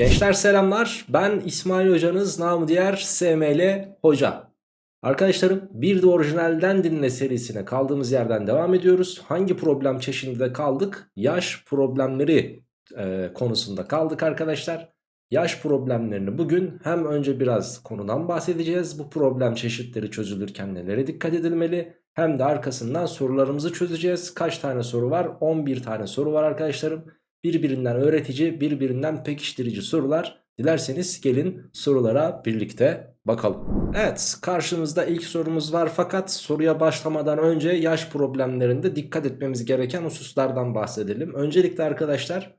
Gençler selamlar. Ben İsmail hocanız namı diğer SML Hoca. Arkadaşlarım bir de orijinalden dinle serisine kaldığımız yerden devam ediyoruz. Hangi problem çeşidinde kaldık? Yaş problemleri e, konusunda kaldık arkadaşlar. Yaş problemlerini bugün hem önce biraz konudan bahsedeceğiz. Bu problem çeşitleri çözülürken nelere dikkat edilmeli? Hem de arkasından sorularımızı çözeceğiz. Kaç tane soru var? 11 tane soru var arkadaşlarım. Birbirinden öğretici, birbirinden pekiştirici sorular. Dilerseniz gelin sorulara birlikte bakalım. Evet karşımızda ilk sorumuz var fakat soruya başlamadan önce yaş problemlerinde dikkat etmemiz gereken hususlardan bahsedelim. Öncelikle arkadaşlar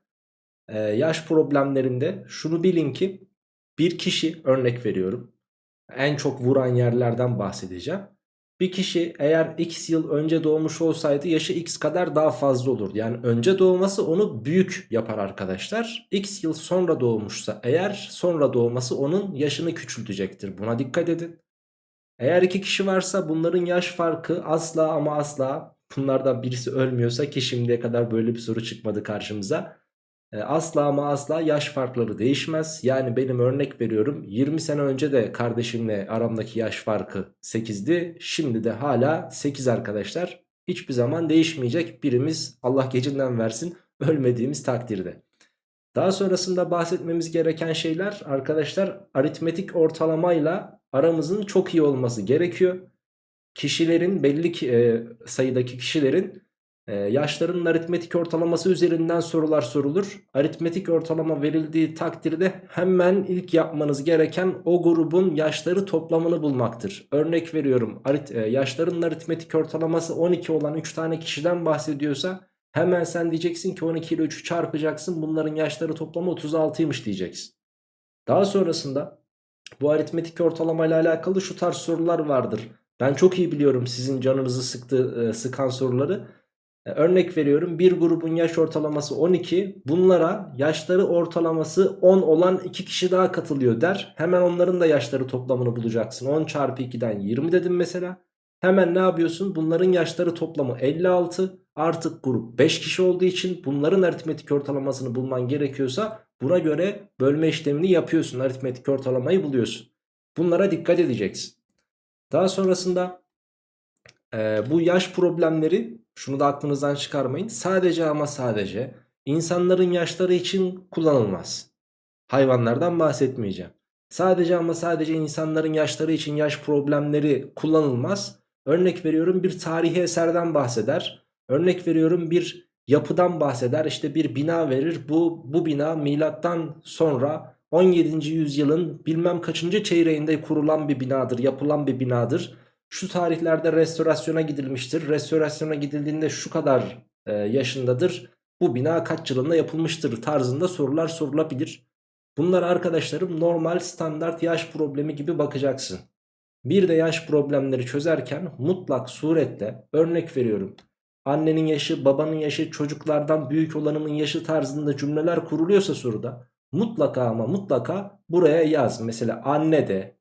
e, yaş problemlerinde şunu bilin ki bir kişi örnek veriyorum en çok vuran yerlerden bahsedeceğim. Bir kişi eğer x yıl önce doğmuş olsaydı yaşı x kadar daha fazla olur. Yani önce doğması onu büyük yapar arkadaşlar. X yıl sonra doğmuşsa eğer sonra doğması onun yaşını küçültecektir. Buna dikkat edin. Eğer iki kişi varsa bunların yaş farkı asla ama asla bunlardan birisi ölmüyorsa ki şimdiye kadar böyle bir soru çıkmadı karşımıza. E, asla ama asla yaş farkları değişmez. Yani benim örnek veriyorum 20 sene önce de kardeşimle aramdaki yaş farkı 8'di. Şimdi de hala 8 arkadaşlar. Hiçbir zaman değişmeyecek birimiz Allah gecinden versin ölmediğimiz takdirde. Daha sonrasında bahsetmemiz gereken şeyler arkadaşlar aritmetik ortalamayla aramızın çok iyi olması gerekiyor. Kişilerin belli e, sayıdaki kişilerin ee, yaşlarının aritmetik ortalaması üzerinden sorular sorulur. Aritmetik ortalama verildiği takdirde hemen ilk yapmanız gereken o grubun yaşları toplamını bulmaktır. Örnek veriyorum arit, e, yaşlarının aritmetik ortalaması 12 olan 3 tane kişiden bahsediyorsa hemen sen diyeceksin ki 12 ile 3'ü çarpacaksın bunların yaşları toplamı 36'ymış diyeceksin. Daha sonrasında bu aritmetik ortalama ile alakalı şu tarz sorular vardır. Ben çok iyi biliyorum sizin canınızı sıktı, e, sıkan soruları. E, örnek veriyorum bir grubun yaş ortalaması 12 bunlara yaşları ortalaması 10 olan 2 kişi daha katılıyor der. Hemen onların da yaşları toplamını bulacaksın 10 çarpı 2'den 20 dedim mesela. Hemen ne yapıyorsun bunların yaşları toplamı 56 artık grup 5 kişi olduğu için bunların aritmetik ortalamasını bulman gerekiyorsa buna göre bölme işlemini yapıyorsun aritmetik ortalamayı buluyorsun. Bunlara dikkat edeceksin. Daha sonrasında e, bu yaş problemleri şunu da aklınızdan çıkarmayın. Sadece ama sadece insanların yaşları için kullanılmaz. Hayvanlardan bahsetmeyeceğim. Sadece ama sadece insanların yaşları için yaş problemleri kullanılmaz. Örnek veriyorum bir tarihi eserden bahseder. Örnek veriyorum bir yapıdan bahseder. İşte bir bina verir. Bu, bu bina milattan sonra 17. yüzyılın bilmem kaçıncı çeyreğinde kurulan bir binadır, yapılan bir binadır şu tarihlerde restorasyona gidilmiştir. Restorasyona gidildiğinde şu kadar e, yaşındadır. Bu bina kaç yılında yapılmıştır tarzında sorular sorulabilir. Bunlar arkadaşlarım normal standart yaş problemi gibi bakacaksın. Bir de yaş problemleri çözerken mutlak surette örnek veriyorum. Annenin yaşı, babanın yaşı, çocuklardan büyük olanımın yaşı tarzında cümleler kuruluyorsa soruda mutlaka ama mutlaka buraya yaz. Mesela anne de,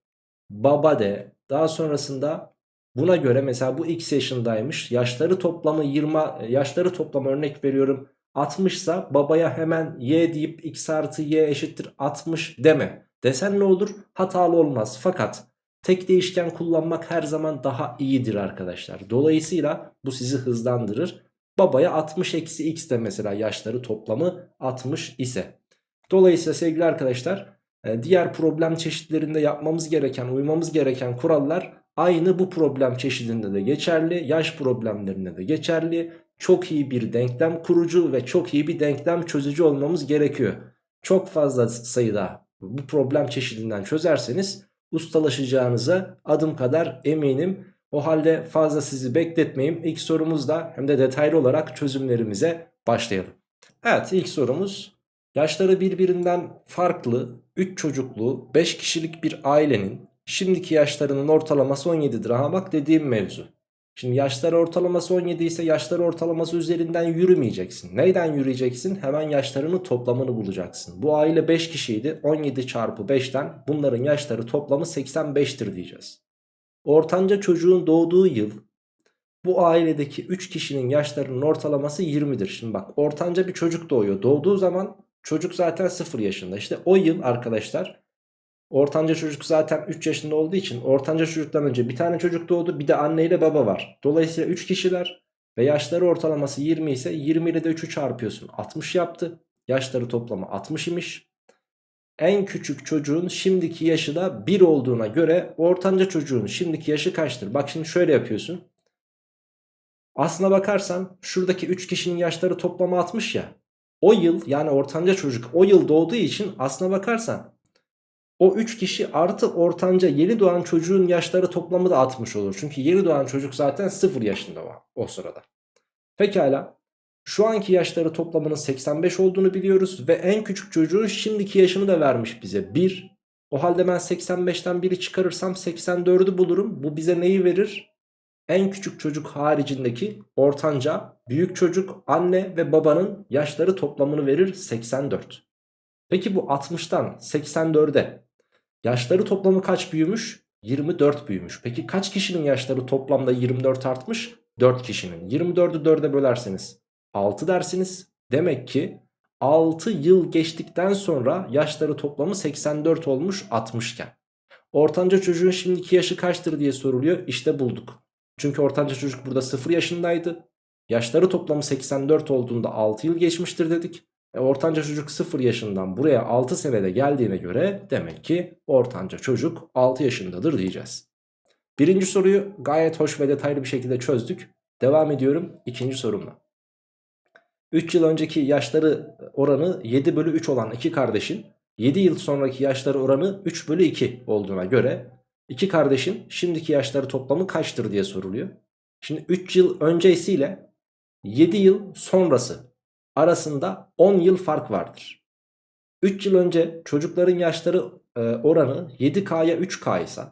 baba de, daha sonrasında Buna göre mesela bu x yaşındaymış. Yaşları toplamı 20 yaşları toplamı örnek veriyorum 60 ise babaya hemen y deyip x artı y eşittir 60 deme. Desen ne olur? Hatalı olmaz. Fakat tek değişken kullanmak her zaman daha iyidir arkadaşlar. Dolayısıyla bu sizi hızlandırır. Babaya 60 eksi x de mesela yaşları toplamı 60 ise. Dolayısıyla sevgili arkadaşlar e, diğer problem çeşitlerinde yapmamız gereken uymamız gereken kurallar Aynı bu problem çeşidinde de geçerli. Yaş problemlerinde de geçerli. Çok iyi bir denklem kurucu ve çok iyi bir denklem çözücü olmamız gerekiyor. Çok fazla sayıda bu problem çeşidinden çözerseniz ustalaşacağınıza adım kadar eminim. O halde fazla sizi bekletmeyeyim. İlk sorumuzda hem de detaylı olarak çözümlerimize başlayalım. Evet ilk sorumuz yaşları birbirinden farklı 3 çocuklu 5 kişilik bir ailenin Şimdiki yaşlarının ortalaması 17'dir. Aha bak dediğim mevzu. Şimdi yaşları ortalaması 17 ise yaşları ortalaması üzerinden yürümeyeceksin. Neyden yürüyeceksin? Hemen yaşlarının toplamını bulacaksın. Bu aile 5 kişiydi. 17 çarpı 5'ten bunların yaşları toplamı 85'tir diyeceğiz. Ortanca çocuğun doğduğu yıl bu ailedeki 3 kişinin yaşlarının ortalaması 20'dir. Şimdi bak ortanca bir çocuk doğuyor. Doğduğu zaman Çocuk zaten 0 yaşında. İşte o yıl arkadaşlar ortanca çocuk zaten 3 yaşında olduğu için ortanca çocuktan önce bir tane çocuk doğdu. Bir de anne ile baba var. Dolayısıyla 3 kişiler ve yaşları ortalaması 20 ise 20 ile de 3'ü çarpıyorsun. 60 yaptı. Yaşları toplamı 60 imiş. En küçük çocuğun şimdiki yaşı da 1 olduğuna göre ortanca çocuğun şimdiki yaşı kaçtır? Bak şimdi şöyle yapıyorsun. Aslına bakarsan şuradaki 3 kişinin yaşları toplamı 60 ya. O yıl yani ortanca çocuk o yıl doğduğu için aslına bakarsan o 3 kişi artı ortanca yeni doğan çocuğun yaşları toplamı da 60 olur. Çünkü yeni doğan çocuk zaten 0 yaşında o, o sırada. Pekala şu anki yaşları toplamının 85 olduğunu biliyoruz ve en küçük çocuğun şimdiki yaşını da vermiş bize 1. O halde ben 85'ten 1'i çıkarırsam 84'ü bulurum. Bu bize neyi verir? En küçük çocuk haricindeki ortanca, büyük çocuk, anne ve babanın yaşları toplamını verir 84. Peki bu 60'tan 84'e yaşları toplamı kaç büyümüş? 24 büyümüş. Peki kaç kişinin yaşları toplamda 24 artmış? 4 kişinin. 24'ü 4'e bölerseniz 6 dersiniz. Demek ki 6 yıl geçtikten sonra yaşları toplamı 84 olmuş 60 iken. Ortanca çocuğun şimdiki yaşı kaçtır diye soruluyor. İşte bulduk. Çünkü ortanca çocuk burada 0 yaşındaydı. Yaşları toplamı 84 olduğunda 6 yıl geçmiştir dedik. E, ortanca çocuk 0 yaşından buraya 6 senede geldiğine göre demek ki ortanca çocuk 6 yaşındadır diyeceğiz. Birinci soruyu gayet hoş ve detaylı bir şekilde çözdük. Devam ediyorum ikinci sorumla. 3 yıl önceki yaşları oranı 7 bölü 3 olan iki kardeşin 7 yıl sonraki yaşları oranı 3 bölü 2 olduğuna göre iki kardeşin şimdiki yaşları toplamı kaçtır diye soruluyor. Şimdi 3 yıl öncesiyle 7 yıl sonrası arasında 10 yıl fark vardır. 3 yıl önce çocukların yaşları e, oranı 7K'ya 3K ise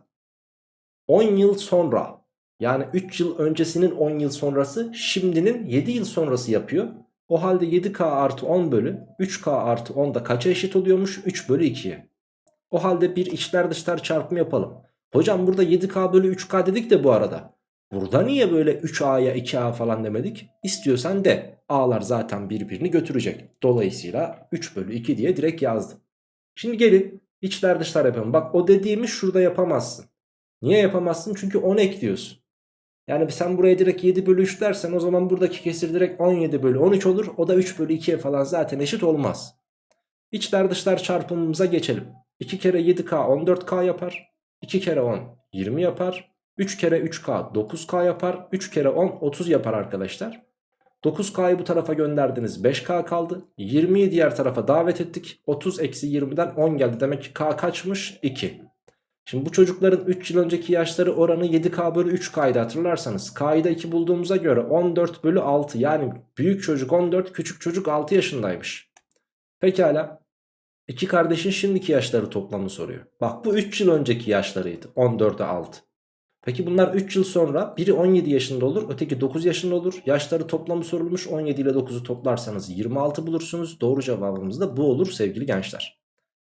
10 yıl sonra yani 3 yıl öncesinin 10 yıl sonrası şimdinin 7 yıl sonrası yapıyor. O halde 7K artı 10 bölü 3K artı 10 da kaça eşit oluyormuş? 3 bölü 2'ye. O halde bir içler dışlar çarpımı yapalım. Hocam burada 7K bölü 3K dedik de bu arada. Burada niye böyle 3A'ya 2A falan demedik? İstiyorsan de. A'lar zaten birbirini götürecek. Dolayısıyla 3 bölü 2 diye direkt yazdım. Şimdi gelin içler dışlar yapalım. Bak o dediğimi şurada yapamazsın. Niye yapamazsın? Çünkü 10 ekliyorsun. Yani sen buraya direkt 7 bölü 3 dersen o zaman buradaki kesir direkt 17 bölü 13 olur. O da 3 bölü 2'ye falan zaten eşit olmaz. İçler dışlar çarpımımıza geçelim. 2 kere 7K 14K yapar. 2 kere 10 20 yapar. 3 kere 3K 9K yapar. 3 kere 10 30 yapar arkadaşlar. 9K'yı bu tarafa gönderdiniz 5K kaldı. 20'yi diğer tarafa davet ettik. 30 eksi 20'den 10 geldi. Demek ki K kaçmış? 2. Şimdi bu çocukların 3 yıl önceki yaşları oranı 7K bölü 3K'ydı hatırlarsanız. K'yı da 2 bulduğumuza göre 14 bölü 6 yani büyük çocuk 14 küçük çocuk 6 yaşındaymış. Pekala. İki kardeşin şimdiki yaşları toplamı soruyor. Bak bu 3 yıl önceki yaşlarıydı 14'e 6. Peki bunlar 3 yıl sonra biri 17 yaşında olur öteki 9 yaşında olur. Yaşları toplamı sorulmuş 17 ile 9'u toplarsanız 26 bulursunuz. Doğru cevabımız da bu olur sevgili gençler.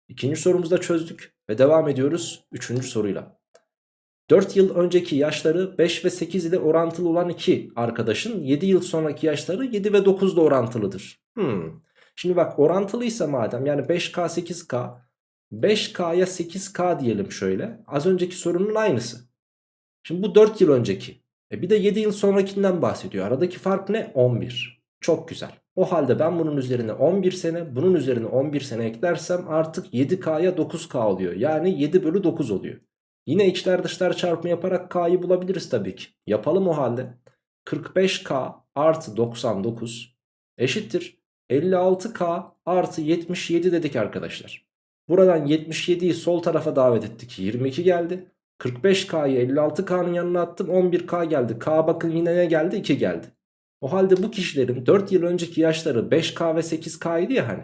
İkinci sorumuzu da çözdük ve devam ediyoruz üçüncü soruyla. 4 yıl önceki yaşları 5 ve 8 ile orantılı olan iki arkadaşın 7 yıl sonraki yaşları 7 ve 9 ile orantılıdır. Hmm. Şimdi bak orantılıysa madem yani 5K 8K 5K'ya 8K diyelim şöyle. Az önceki sorunun aynısı. Şimdi bu 4 yıl önceki. E bir de 7 yıl sonrakinden bahsediyor. Aradaki fark ne? 11. Çok güzel. O halde ben bunun üzerine 11 sene bunun üzerine 11 sene eklersem artık 7K'ya 9K oluyor. Yani 7 bölü 9 oluyor. Yine içler dışlar çarpımı yaparak K'yı bulabiliriz tabii ki. Yapalım o halde. 45K artı 99 eşittir. 56K artı 77 dedik arkadaşlar. Buradan 77'yi sol tarafa davet ettik. 22 geldi. 45K'yı 56K'nın yanına attım. 11K geldi. K bakın yine ne geldi? 2 geldi. O halde bu kişilerin 4 yıl önceki yaşları 5K ve 8K idi ya hani.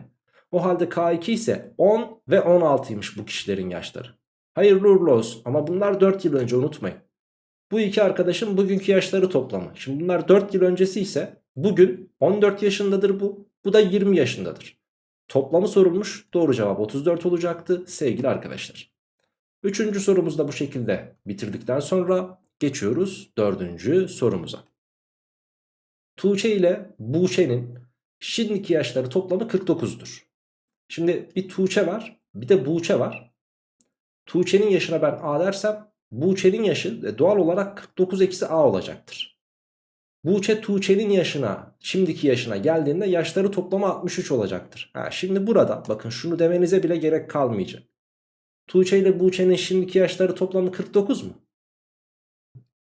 O halde K2 ise 10 ve 16'ymış bu kişilerin yaşları. Hayırlı uğurlu olsun ama bunlar 4 yıl önce unutmayın. Bu iki arkadaşın bugünkü yaşları toplamı. Şimdi bunlar 4 yıl öncesi ise bugün 14 yaşındadır bu. Bu da 20 yaşındadır. Toplamı sorulmuş. Doğru cevap 34 olacaktı sevgili arkadaşlar. Üçüncü sorumuzu da bu şekilde bitirdikten sonra geçiyoruz dördüncü sorumuza. Tuğçe ile Buğçe'nin şimdiki yaşları toplamı 49'dur. Şimdi bir Tuğçe var bir de Buğçe var. Tuğçe'nin yaşına ben A dersem Buğçe'nin yaşı e, doğal olarak 49 eksi A olacaktır. Buğçe Tuğçe'nin yaşına şimdiki yaşına geldiğinde yaşları toplamı 63 olacaktır. Ha, şimdi burada bakın şunu demenize bile gerek kalmayacak. Tuğçe ile Buğçe'nin şimdiki yaşları toplamı 49 mu?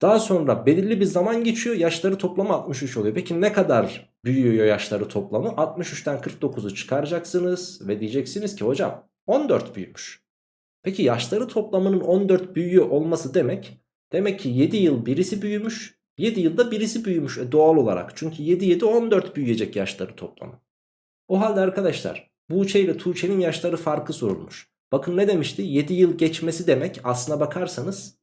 Daha sonra belirli bir zaman geçiyor yaşları toplamı 63 oluyor. Peki ne kadar büyüyor yaşları toplamı? 63'ten 49'u çıkaracaksınız ve diyeceksiniz ki hocam 14 büyümüş. Peki yaşları toplamının 14 büyüyor olması demek demek ki 7 yıl birisi büyümüş 7 yılda birisi büyümüş e, doğal olarak. Çünkü 7 7 14 büyüyecek yaşları toplamı. O halde arkadaşlar Buğçe ile Tuğçe'nin yaşları farkı sorulmuş. Bakın ne demişti? 7 yıl geçmesi demek aslına bakarsanız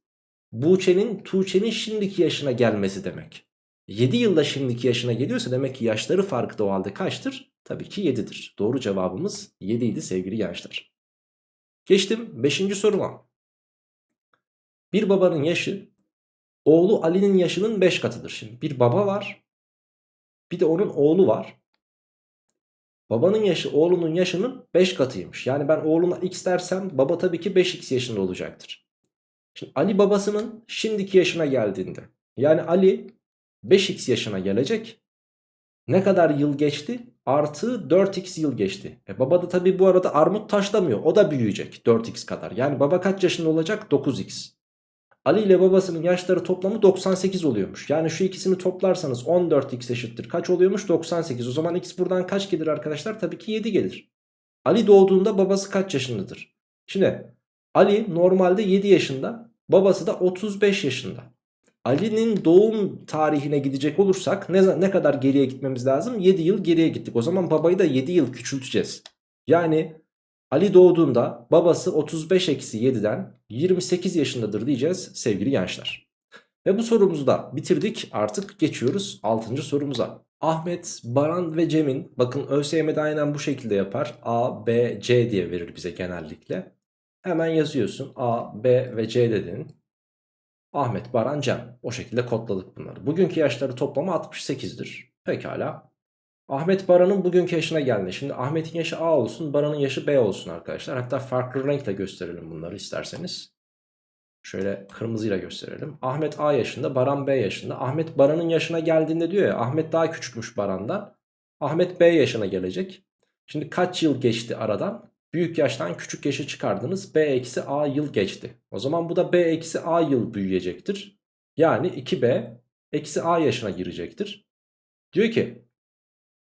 Buğçe'nin Tuğçe'nin şimdiki yaşına gelmesi demek. 7 yılda şimdiki yaşına geliyorsa demek ki yaşları farkı da o halde kaçtır? Tabii ki 7'dir. Doğru cevabımız 7 idi sevgili gençler. Geçtim 5. soruma. Bir babanın yaşı oğlu Ali'nin yaşının 5 katıdır. Şimdi bir baba var bir de onun oğlu var. Babanın yaşı oğlunun yaşının 5 katıymış. Yani ben oğluna x dersem baba tabii ki 5x yaşında olacaktır. Şimdi Ali babasının şimdiki yaşına geldiğinde yani Ali 5x yaşına gelecek. Ne kadar yıl geçti? Artı 4x yıl geçti. E baba da tabii bu arada armut taşlamıyor. O da büyüyecek 4x kadar. Yani baba kaç yaşında olacak? 9x. Ali ile babasının yaşları toplamı 98 oluyormuş. Yani şu ikisini toplarsanız 14x eşittir. Kaç oluyormuş? 98. O zaman x buradan kaç gelir arkadaşlar? Tabii ki 7 gelir. Ali doğduğunda babası kaç yaşındadır? Şimdi Ali normalde 7 yaşında. Babası da 35 yaşında. Ali'nin doğum tarihine gidecek olursak ne, ne kadar geriye gitmemiz lazım? 7 yıl geriye gittik. O zaman babayı da 7 yıl küçülteceğiz. Yani Ali doğduğunda babası 35 eksi 7'den 28 yaşındadır diyeceğiz sevgili gençler. Ve bu sorumuzu da bitirdik artık geçiyoruz 6. sorumuza. Ahmet, Baran ve Cem'in bakın ÖSYM'de aynen bu şekilde yapar. A, B, C diye verir bize genellikle. Hemen yazıyorsun A, B ve C dedin. Ahmet, Baran, Cem. O şekilde kodladık bunları. Bugünkü yaşları toplamı 68'dir. Pekala. Ahmet Baran'ın bugünkü yaşına geldi. Şimdi Ahmet'in yaşı A olsun, Baran'ın yaşı B olsun arkadaşlar. Hatta farklı renkle gösterelim bunları isterseniz. Şöyle kırmızıyla gösterelim. Ahmet A yaşında, Baran B yaşında. Ahmet Baran'ın yaşına geldiğinde diyor ya, Ahmet daha küçükmüş Baran'dan. Ahmet B yaşına gelecek. Şimdi kaç yıl geçti aradan? Büyük yaştan küçük yaşı çıkardınız. B eksi A yıl geçti. O zaman bu da B eksi A yıl büyüyecektir. Yani 2B eksi A yaşına girecektir. Diyor ki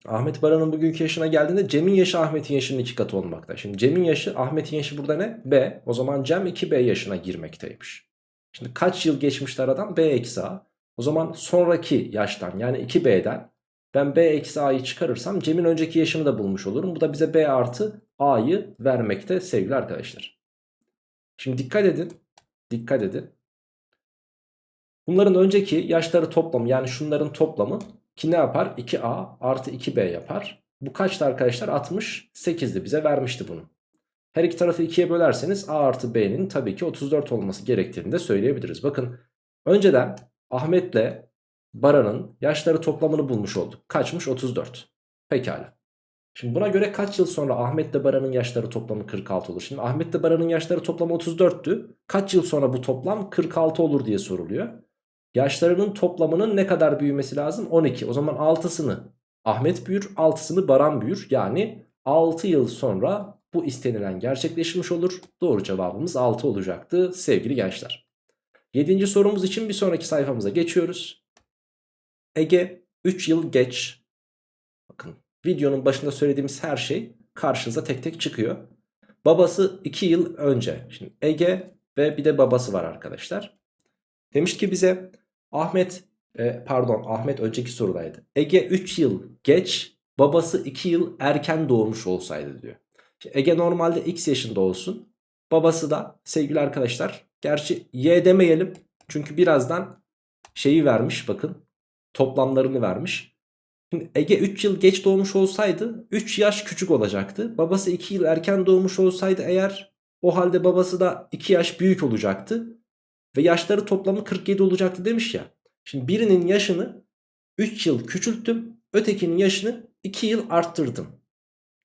Ahmet Baran'ın bugünkü yaşına geldiğinde Cem'in yaşı Ahmet'in yaşının iki katı olmakta. Şimdi Cem'in yaşı Ahmet'in yaşı burada ne? B. O zaman Cem 2B yaşına girmekteymiş. Şimdi kaç yıl geçmişti aradan? B eksi A. O zaman sonraki yaştan yani 2B'den ben B eksi A'yı çıkarırsam Cem'in önceki yaşını da bulmuş olurum. Bu da bize B artı A'yı vermekte sevgili arkadaşlar. Şimdi dikkat edin. Dikkat edin. Bunların önceki yaşları toplamı yani şunların toplamı ki ne yapar? 2A artı 2B yapar. Bu kaçtı arkadaşlar? 68'di bize vermişti bunu. Her iki tarafı 2'ye bölerseniz A artı B'nin tabii ki 34 olması gerektiğini de söyleyebiliriz. Bakın önceden Ahmet'le Baran'ın yaşları toplamını bulmuş olduk. Kaçmış? 34. Pekala. Şimdi buna göre kaç yıl sonra Ahmet'le Baran'ın yaşları toplamı 46 olur? Şimdi Ahmet'le Baran'ın yaşları toplamı 34'tü. Kaç yıl sonra bu toplam 46 olur diye soruluyor. Yaşlarının toplamının ne kadar büyümesi lazım? 12. O zaman 6'sını Ahmet büyür, 6'sını Baran büyür. Yani 6 yıl sonra bu istenilen gerçekleşmiş olur. Doğru cevabımız 6 olacaktı sevgili gençler. 7. sorumuz için bir sonraki sayfamıza geçiyoruz. Ege 3 yıl geç. Bakın videonun başında söylediğimiz her şey karşınıza tek tek çıkıyor. Babası 2 yıl önce. Şimdi Ege ve bir de babası var arkadaşlar. Demiş ki bize Ahmet e, pardon Ahmet önceki sorudaydı. Ege 3 yıl geç babası 2 yıl erken doğmuş olsaydı diyor. Ege normalde x yaşında olsun. Babası da sevgili arkadaşlar gerçi y demeyelim. Çünkü birazdan şeyi vermiş bakın toplamlarını vermiş. Şimdi Ege 3 yıl geç doğmuş olsaydı 3 yaş küçük olacaktı. Babası 2 yıl erken doğmuş olsaydı eğer o halde babası da 2 yaş büyük olacaktı. Ve yaşları toplamı 47 olacaktı demiş ya. Şimdi birinin yaşını 3 yıl küçülttüm. Ötekinin yaşını 2 yıl arttırdım.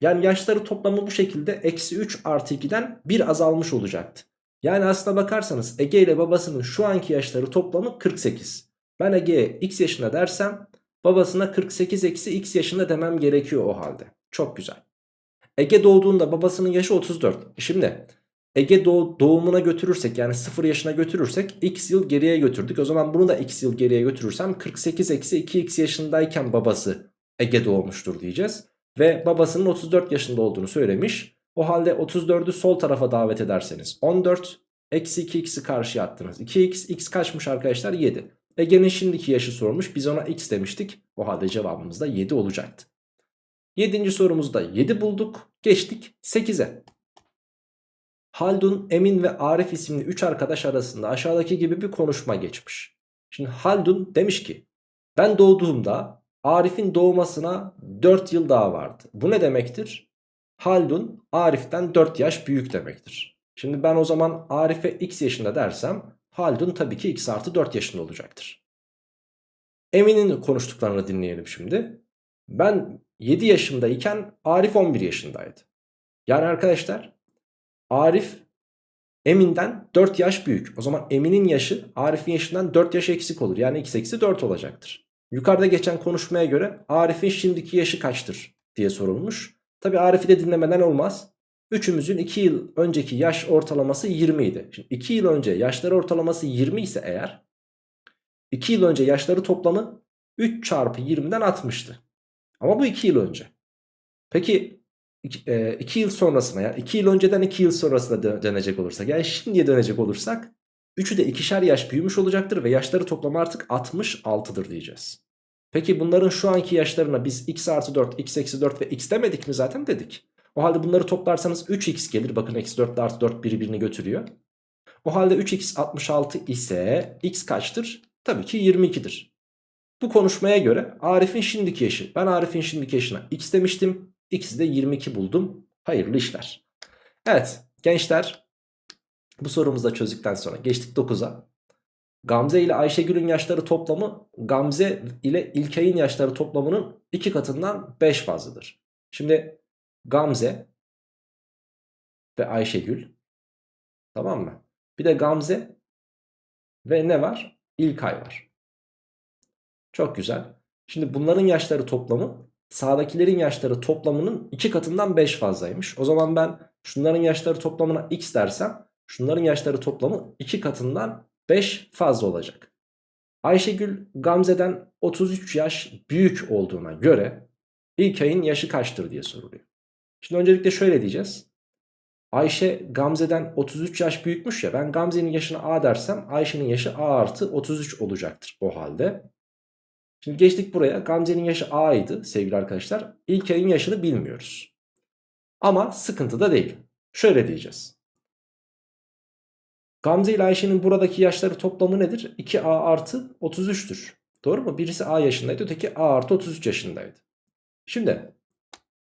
Yani yaşları toplamı bu şekilde eksi 3 artı 2'den 1 azalmış olacaktı. Yani aslına bakarsanız Ege ile babasının şu anki yaşları toplamı 48. Ben Ege'ye x yaşında dersem babasına 48 eksi x yaşında demem gerekiyor o halde. Çok güzel. Ege doğduğunda babasının yaşı 34. Şimdi Ege doğ doğumuna götürürsek yani 0 yaşına götürürsek x yıl geriye götürdük. O zaman bunu da x yıl geriye götürürsem 48 eksi 2x yaşındayken babası Ege doğmuştur diyeceğiz. Ve babasının 34 yaşında olduğunu söylemiş. O halde 34'ü sol tarafa davet ederseniz 14 eksi 2x'i karşıya attınız. 2x x kaçmış arkadaşlar 7. Ege'nin şimdiki yaşı sormuş biz ona x demiştik. O halde cevabımız da 7 olacaktı. 7. sorumuzda 7 bulduk. Geçtik 8'e. Haldun, Emin ve Arif isimli 3 arkadaş arasında aşağıdaki gibi bir konuşma geçmiş. Şimdi Haldun demiş ki ben doğduğumda Arif'in doğmasına 4 yıl daha vardı. Bu ne demektir? Haldun Arif'ten 4 yaş büyük demektir. Şimdi ben o zaman Arif'e x yaşında dersem Haldun tabii ki x artı 4 yaşında olacaktır. Emin'in konuştuklarını dinleyelim şimdi. Ben 7 yaşındayken Arif 11 yaşındaydı. Yani arkadaşlar Arif Emin'den 4 yaş büyük. O zaman Emin'in yaşı Arif'in yaşından 4 yaş eksik olur. Yani x eksi 4 olacaktır. Yukarıda geçen konuşmaya göre Arif'in şimdiki yaşı kaçtır diye sorulmuş. Tabi Arif'i de dinlemeden olmaz. Üçümüzün 2 yıl önceki yaş ortalaması 20 idi. Şimdi 2 yıl önce yaşları ortalaması 20 ise eğer 2 yıl önce yaşları toplamı 3 çarpı 20'den 60'tı. Ama bu 2 yıl önce. Peki 2 yıl sonrasına yani 2 yıl önceden 2 yıl sonrasına dönecek olursak yani şimdiye dönecek olursak Üçü de ikişer yaş büyümüş olacaktır ve yaşları toplamı artık 66'dır diyeceğiz. Peki bunların şu anki yaşlarına biz x artı 4, x eksi 4 ve x demedik mi zaten dedik. O halde bunları toplarsanız 3x gelir. Bakın eksi 4 ile artı 4 birbirini götürüyor. O halde 3x 66 ise x kaçtır? Tabii ki 22'dir. Bu konuşmaya göre Arif'in şimdiki yaşı. Ben Arif'in şimdiki yaşına x demiştim. X'i de 22 buldum. Hayırlı işler. Evet gençler bu sorumuzu da çözdükten sonra geçtik 9'a. Gamze ile Ayşegül'ün yaşları toplamı Gamze ile İlkay'ın yaşları toplamının 2 katından 5 fazladır. Şimdi Gamze ve Ayşegül tamam mı? Bir de Gamze ve ne var? İlkay var. Çok güzel. Şimdi bunların yaşları toplamı sağdakilerin yaşları toplamının 2 katından 5 fazlaymış. O zaman ben şunların yaşları toplamına x dersem Şunların yaşları toplamı 2 katından 5 fazla olacak. Ayşegül Gamze'den 33 yaş büyük olduğuna göre İlkay'ın yaşı kaçtır diye soruluyor. Şimdi öncelikle şöyle diyeceğiz. Ayşe Gamze'den 33 yaş büyükmüş ya ben Gamze'nin yaşını A dersem Ayşe'nin yaşı A artı 33 olacaktır o halde. Şimdi geçtik buraya Gamze'nin yaşı A idi sevgili arkadaşlar. İlkay'ın yaşını bilmiyoruz. Ama sıkıntı da değil. Şöyle diyeceğiz. Gamze ile Ayşe'nin buradaki yaşları toplamı nedir? 2A artı 33'tür. Doğru mu? Birisi A yaşındaydı öteki A artı 33 yaşındaydı. Şimdi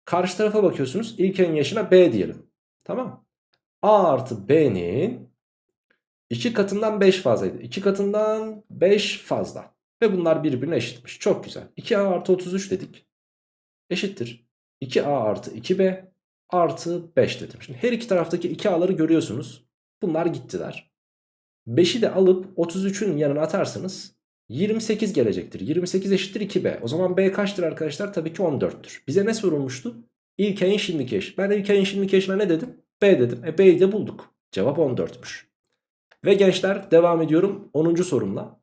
karşı tarafa bakıyorsunuz. İlkenin yaşına B diyelim. Tamam. A artı B'nin 2 katından 5 fazlaydı. 2 katından 5 fazla. Ve bunlar birbirine eşitmiş. Çok güzel. 2A artı 33 dedik. Eşittir. 2A artı 2B artı 5 dedim. Şimdi her iki taraftaki 2A'ları görüyorsunuz. Bunlar gittiler. 5'i de alıp 33'ün yanına atarsanız 28 gelecektir. 28 eşittir 2B. O zaman B kaçtır arkadaşlar? Tabii ki 14'tür. Bize ne sorulmuştu? İlk ayın şimdiki eş. Ben ilk ayın şimdiki eşine ne dedim? B dedim. E B'yi de bulduk. Cevap 14'müş. Ve gençler devam ediyorum 10. sorumla.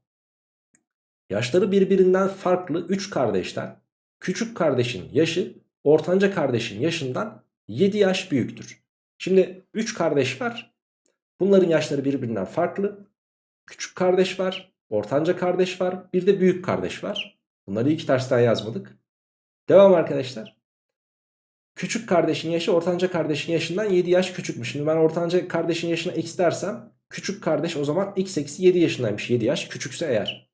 Yaşları birbirinden farklı 3 kardeşten küçük kardeşin yaşı ortanca kardeşin yaşından 7 yaş büyüktür. Şimdi 3 kardeş var. Bunların yaşları birbirinden farklı. Küçük kardeş var, ortanca kardeş var, bir de büyük kardeş var. Bunları iki tersten yazmadık. Devam arkadaşlar. Küçük kardeşin yaşı ortanca kardeşin yaşından 7 yaş küçükmüş. Şimdi ben ortanca kardeşin yaşına x dersem küçük kardeş o zaman x eksi 7 yaşındaymış 7 yaş küçükse eğer.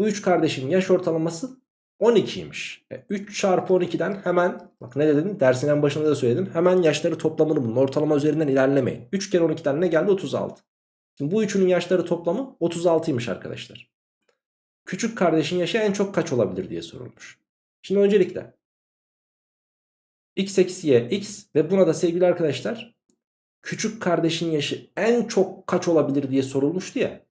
Bu 3 kardeşin yaş ortalaması 12'ymiş. E, 3 çarpı 12'den hemen bak ne dedim dersin başında da söyledim. Hemen yaşları toplamını bulun. Ortalama üzerinden ilerlemeyin. 3 kere 12'den ne geldi? 36. Şimdi bu üçünün yaşları toplamı 36'ymış arkadaşlar. Küçük kardeşin yaşı en çok kaç olabilir diye sorulmuş. Şimdi öncelikle x eksi y x ve buna da sevgili arkadaşlar küçük kardeşin yaşı en çok kaç olabilir diye sorulmuştu ya.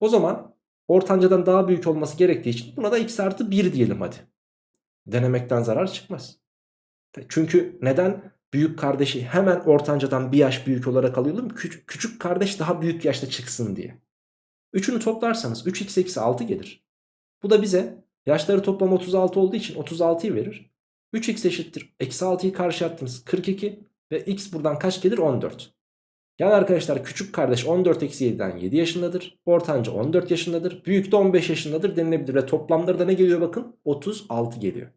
O zaman ortancadan daha büyük olması gerektiği için buna da x artı 1 diyelim hadi. Denemekten zarar çıkmaz. Çünkü neden büyük kardeşi hemen ortancadan bir yaş büyük olarak alıyorum? Küçük, küçük kardeş daha büyük yaşta çıksın diye. Üçünü toplarsanız 3x eksi 6 gelir. Bu da bize yaşları toplam 36 olduğu için 36'yı verir. 3x eşittir. Eksi 6'yı karşı attınız 42 ve x buradan kaç gelir 14. Yani arkadaşlar küçük kardeş 14 eksi 7'den 7 yaşındadır. Ortanca 14 yaşındadır. Büyük de 15 yaşındadır denilebilir. Ve toplamları da ne geliyor bakın? 36 geliyor.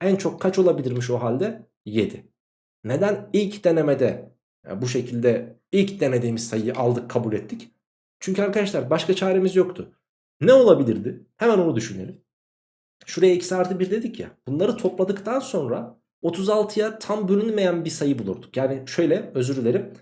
En çok kaç olabilirmiş o halde? 7. Neden ilk denemede yani bu şekilde ilk denediğimiz sayıyı aldık kabul ettik? Çünkü arkadaşlar başka çaremiz yoktu. Ne olabilirdi? Hemen onu düşünelim. Şuraya x artı 1 dedik ya. Bunları topladıktan sonra 36'ya tam bölünmeyen bir sayı bulurduk. Yani şöyle özür dilerim.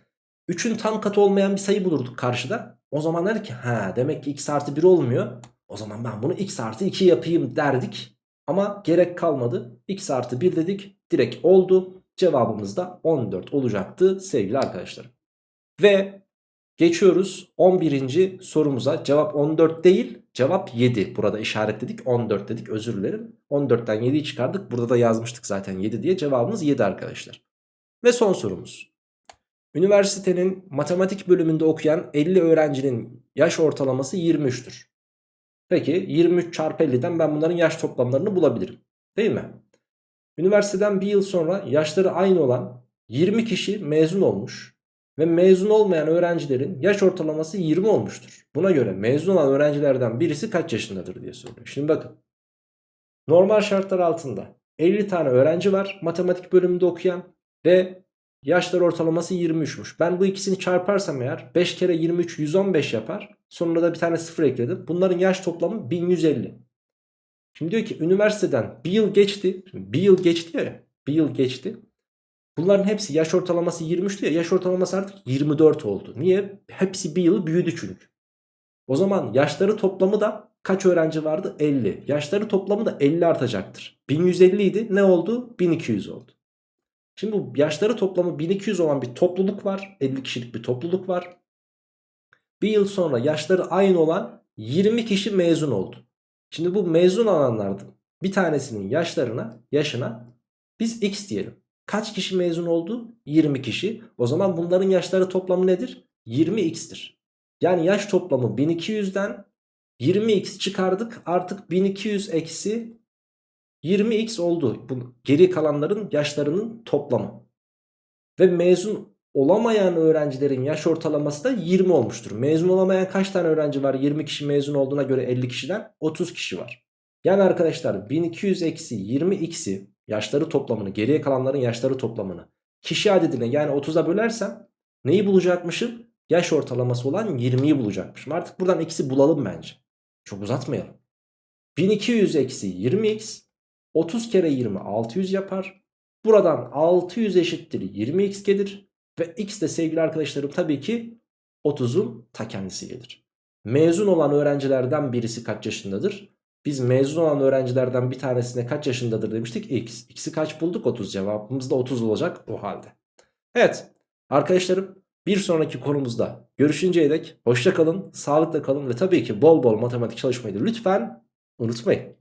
3'ün tam katı olmayan bir sayı bulurduk karşıda. O zaman der ki ha demek ki x artı 1 olmuyor. O zaman ben bunu x artı 2 yapayım derdik. Ama gerek kalmadı. x artı 1 dedik. Direkt oldu. Cevabımız da 14 olacaktı sevgili arkadaşlarım. Ve geçiyoruz 11. sorumuza. Cevap 14 değil cevap 7. Burada işaretledik 14 dedik özür dilerim. 14'ten 7'yi çıkardık. Burada da yazmıştık zaten 7 diye. Cevabımız 7 arkadaşlar. Ve son sorumuz. Üniversitenin matematik bölümünde okuyan 50 öğrencinin yaş ortalaması 23'tür. Peki 23 çarpı 50'den ben bunların yaş toplamlarını bulabilirim. Değil mi? Üniversiteden bir yıl sonra yaşları aynı olan 20 kişi mezun olmuş ve mezun olmayan öğrencilerin yaş ortalaması 20 olmuştur. Buna göre mezun olan öğrencilerden birisi kaç yaşındadır diye soruyor. Şimdi bakın. Normal şartlar altında 50 tane öğrenci var matematik bölümünde okuyan ve yaşları ortalaması 23'müş. Ben bu ikisini çarparsam eğer 5 kere 23 115 yapar. Sonunda da bir tane sıfır ekledim. Bunların yaş toplamı 1150. Şimdi diyor ki üniversiteden bir yıl geçti. Bir yıl geçti ya. Bir yıl geçti. Bunların hepsi yaş ortalaması 23'tü ya. Yaş ortalaması artık 24 oldu. Niye? Hepsi bir yıl büyüdü çünkü. O zaman yaşları toplamı da kaç öğrenci vardı? 50. Yaşları toplamı da 50 artacaktır. 1150 idi. Ne oldu? 1200 oldu. Şimdi bu yaşları toplamı 1200 olan bir topluluk var. 50 kişilik bir topluluk var. Bir yıl sonra yaşları aynı olan 20 kişi mezun oldu. Şimdi bu mezun olanlardan bir tanesinin yaşlarına, yaşına biz x diyelim. Kaç kişi mezun oldu? 20 kişi. O zaman bunların yaşları toplamı nedir? 20x'tir. Yani yaş toplamı 1200'den 20x çıkardık. Artık 1200 eksi 20x oldu. Bu geri kalanların yaşlarının toplamı. Ve mezun olamayan öğrencilerin yaş ortalaması da 20 olmuştur. Mezun olamayan kaç tane öğrenci var? 20 kişi mezun olduğuna göre 50 kişiden 30 kişi var. Yani arkadaşlar 1200 eksi 20x'i yaşları toplamını geriye kalanların yaşları toplamını kişi adedine yani 30'a bölersem neyi bulacakmışım? Yaş ortalaması olan 20'yi bulacakmışım. Artık buradan x'i bulalım bence. Çok uzatmayalım. 1200 eksi 20x 30 kere 20 600 yapar. Buradan 600 eşittir 20x gelir. Ve x de sevgili arkadaşlarım tabii ki 30'un ta kendisi gelir. Mezun olan öğrencilerden birisi kaç yaşındadır? Biz mezun olan öğrencilerden bir tanesine kaç yaşındadır demiştik? X. X'i kaç bulduk? 30 cevabımız da 30 olacak o halde. Evet arkadaşlarım bir sonraki konumuzda görüşünceye dek hoşça kalın, sağlıkla kalın ve tabii ki bol bol matematik çalışmayı da lütfen unutmayın.